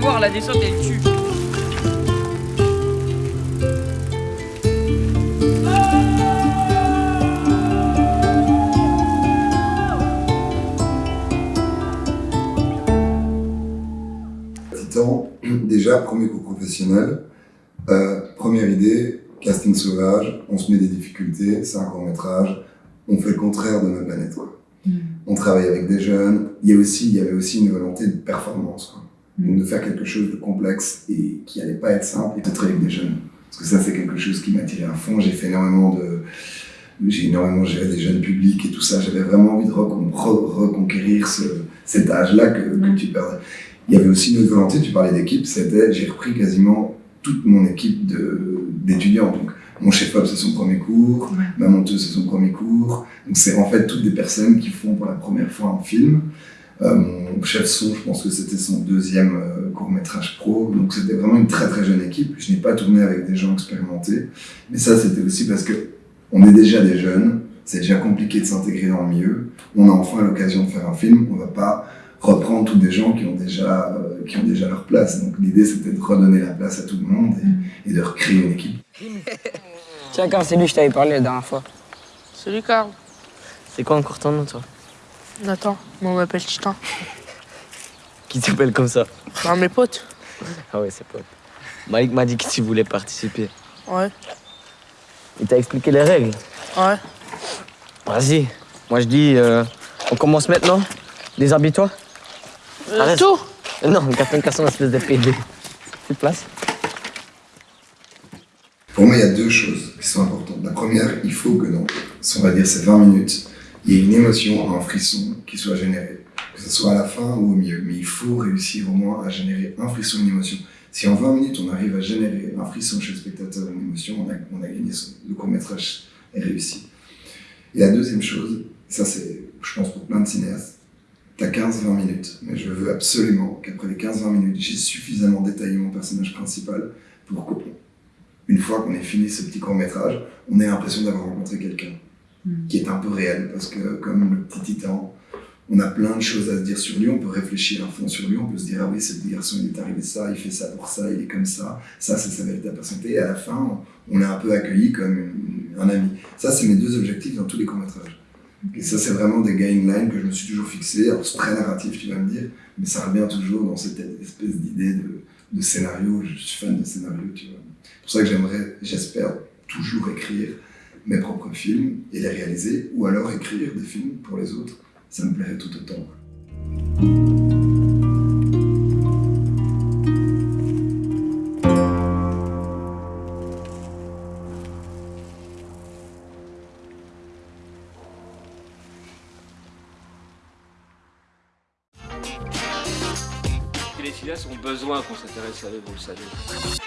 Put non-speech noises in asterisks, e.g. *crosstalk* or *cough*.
fort, la descente elle tue. Titan, déjà, premier cours professionnel, euh, première idée, casting sauvage, on se met des difficultés, c'est un court métrage, on fait le contraire de notre planète. Quoi. Mm. On travaille avec des jeunes, il y, a aussi, il y avait aussi une volonté de performance, quoi. Donc de faire quelque chose de complexe et qui allait pas être simple, et de travailler avec des jeunes. Parce que ça, c'est quelque chose qui m'a tiré à fond, j'ai fait énormément de... J'ai énormément géré des jeunes publics et tout ça, j'avais vraiment envie de recon- re- reconquérir ce, cet âge-là que, que tu perds. Il y avait aussi une autre volonté, tu parlais d'équipe, c'était, j'ai repris quasiment toute mon équipe de- d'étudiants. Donc, mon chef-op, c'est son premier cours, Ouais. ma monteuse, c'est son premier cours. Donc, c'est en fait toutes des personnes qui font pour la première fois un film. Euh, mon chef son, je pense que c'était son deuxième euh, court-métrage pro. Donc, c'était vraiment une très très jeune équipe. Je n'ai pas tourné avec des gens expérimentés. Mais ça, c'était aussi parce que on est déjà des jeunes. C'est déjà compliqué de s'intégrer dans le milieu. On a enfin l'occasion de faire un film. On va pas reprendre tous des gens qui ont déjà, euh, qui ont déjà leur place. Donc, l'idée, c'était de redonner la place à tout le monde et, et de recréer une équipe. *laughs* Tiens, quand c'est lui, je t'avais parlé la dernière fois. Salut Carl. C'est quoi encore ton nom, toi? Nathan, moi on m'appelle Titan. Qui t'appelle comme ça Non, mes potes. Ah ouais, c'est pote. Malik m'a dit que tu voulais participer. Ouais, Il t'a expliqué les règles ouais. Vas-y. Moi, je dis, euh, on commence maintenant Déshabille-toi. Euh, Arrête. tout Euh, Non, Captain Casson, espèce de PD. Plus de place Pour moi, il y a deux choses qui sont importantes. La première, il faut que dans, on va dire, ces 20 minutes, il y ait une émotion, un frisson qui soit généré. Que ce soit à la fin ou au milieu. Mais il faut réussir au moins à générer un frisson, une émotion. Si en 20 minutes, on arrive à générer un frisson chez le spectateur, une émotion, on a, a gagné. son- Le court-métrage est réussi. Et la deuxième chose, ça c'est, je pense, pour plein de cinéastes, t'as 15-20 minutes. Mais je veux absolument qu'après les 15-20 minutes, j'ai suffisamment détaillé mon personnage principal pour que une fois qu'on ait fini ce petit court métrage, on ait l'impression d'avoir rencontré quelqu'un Mm. qui est un peu réel, parce que comme le petit titan, on a plein de choses à se dire sur lui, on peut réfléchir à fond sur lui, on peut se dire ah oui ce petit garçon il est arrivé ça, il fait ça pour ça, il est comme ça, ça c'est sa véritable personnalité, et à la fin on l'a un peu accueilli comme un ami. Ça c'est mes deux objectifs dans tous les courts métrages. Et ça c'est vraiment des guidelines que je me suis toujours fixé, alors c'est très narratif tu vas me dire, mais ça revient toujours dans cette espèce d'idée de, de scénario, je suis fan de scénario, tu vois. C'est pour ça que j'aimerais, j'espère, toujours écrire mes propres films et les réaliser, ou alors écrire des films pour les autres. Ça me plairait tout autant. Les cinéastes ont besoin qu'on s'intéresse à eux, vous le savez.